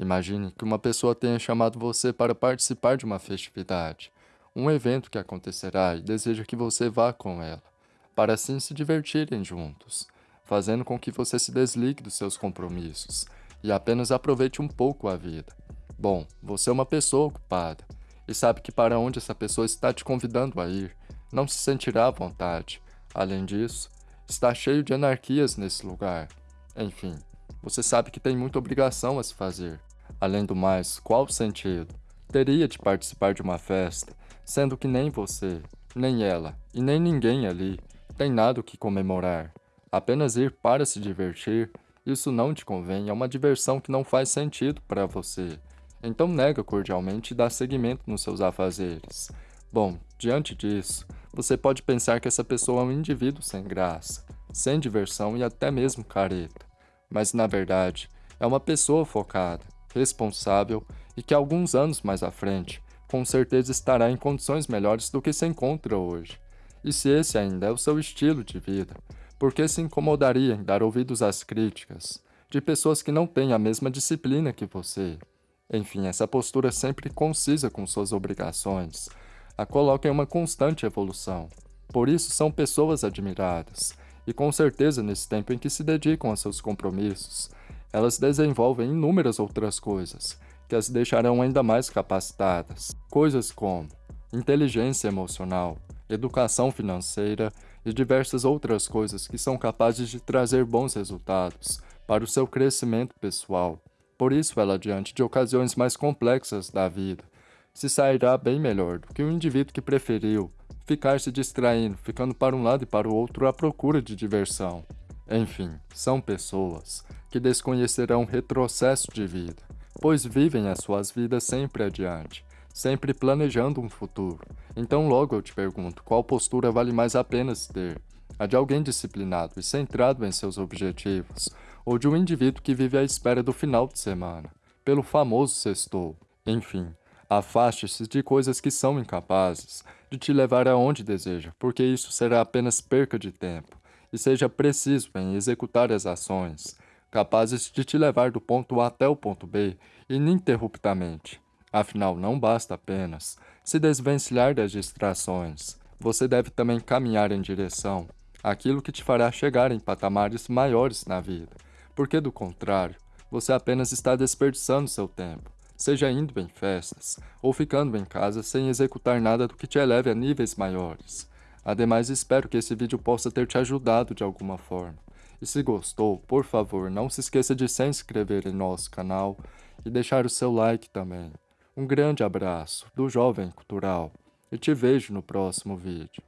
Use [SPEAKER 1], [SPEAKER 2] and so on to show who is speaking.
[SPEAKER 1] Imagine que uma pessoa tenha chamado você para participar de uma festividade, um evento que acontecerá e deseja que você vá com ela, para assim se divertirem juntos, fazendo com que você se desligue dos seus compromissos e apenas aproveite um pouco a vida. Bom, você é uma pessoa ocupada e sabe que para onde essa pessoa está te convidando a ir, não se sentirá à vontade. Além disso, está cheio de anarquias nesse lugar. Enfim, você sabe que tem muita obrigação a se fazer. Além do mais, qual sentido? Teria de participar de uma festa, sendo que nem você, nem ela e nem ninguém ali tem nada o que comemorar. Apenas ir para se divertir, isso não te convém, é uma diversão que não faz sentido para você. Então nega cordialmente e dá seguimento nos seus afazeres. Bom, diante disso, você pode pensar que essa pessoa é um indivíduo sem graça, sem diversão e até mesmo careta. Mas na verdade, é uma pessoa focada, responsável e que alguns anos mais à frente, com certeza estará em condições melhores do que se encontra hoje. E se esse ainda é o seu estilo de vida, por que se incomodaria em dar ouvidos às críticas de pessoas que não têm a mesma disciplina que você? Enfim, essa postura sempre concisa com suas obrigações, a coloca em uma constante evolução. Por isso são pessoas admiradas, e com certeza nesse tempo em que se dedicam a seus compromissos, elas desenvolvem inúmeras outras coisas, que as deixarão ainda mais capacitadas. Coisas como inteligência emocional, educação financeira e diversas outras coisas que são capazes de trazer bons resultados para o seu crescimento pessoal. Por isso, ela, diante de ocasiões mais complexas da vida, se sairá bem melhor do que o indivíduo que preferiu ficar se distraindo, ficando para um lado e para o outro à procura de diversão. Enfim, são pessoas que desconhecerão retrocesso de vida, pois vivem as suas vidas sempre adiante, sempre planejando um futuro. Então logo eu te pergunto, qual postura vale mais a pena se ter? A de alguém disciplinado e centrado em seus objetivos, ou de um indivíduo que vive à espera do final de semana, pelo famoso sextou. Enfim, afaste-se de coisas que são incapazes de te levar aonde deseja, porque isso será apenas perca de tempo e seja preciso em executar as ações, capazes de te levar do ponto A até o ponto B ininterruptamente. Afinal, não basta apenas se desvencilhar das distrações. Você deve também caminhar em direção àquilo que te fará chegar em patamares maiores na vida, porque do contrário, você apenas está desperdiçando seu tempo, seja indo em festas ou ficando em casa sem executar nada do que te eleve a níveis maiores. Ademais, espero que esse vídeo possa ter te ajudado de alguma forma. E se gostou, por favor, não se esqueça de se inscrever em nosso canal e deixar o seu like também. Um grande abraço do Jovem Cultural e te vejo no próximo vídeo.